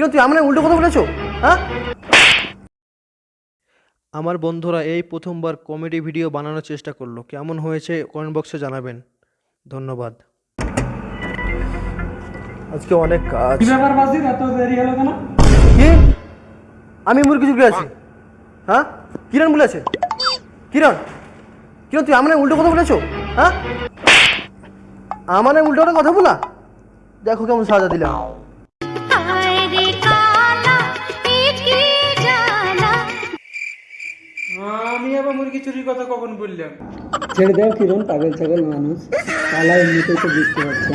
কেন তুই আমার উল্টো কথা বলেছ? হ্যাঁ? আমার বন্ধুরা এই প্রথমবার কমেডি ভিডিও বানানোর চেষ্টা করল। কেমন হয়েছে কমেন্ট বক্সে জানাবেন। ধন্যবাদ। আজকে অনেক কাজ। কি ব্যাপার বাসির? এত দেরি হলো কেন? কি? আমি মুরগি চুরকি আছি হ্যাঁ? কিরণ বলেছে? কিরণ? কিরণ তুই আমার উল্টো কথা বলেছ? হ্যাঁ? আমার উল্টো কথা বলা? দেখো কেমন সাজা দিলাম। আমি আবার মুরগি চুরির কথা কখন বললাম? ছেড়ে দাও কিরণ, পাগল ছাগল মানুষ। পালা এমনিতেই তো বুঝতে পারছ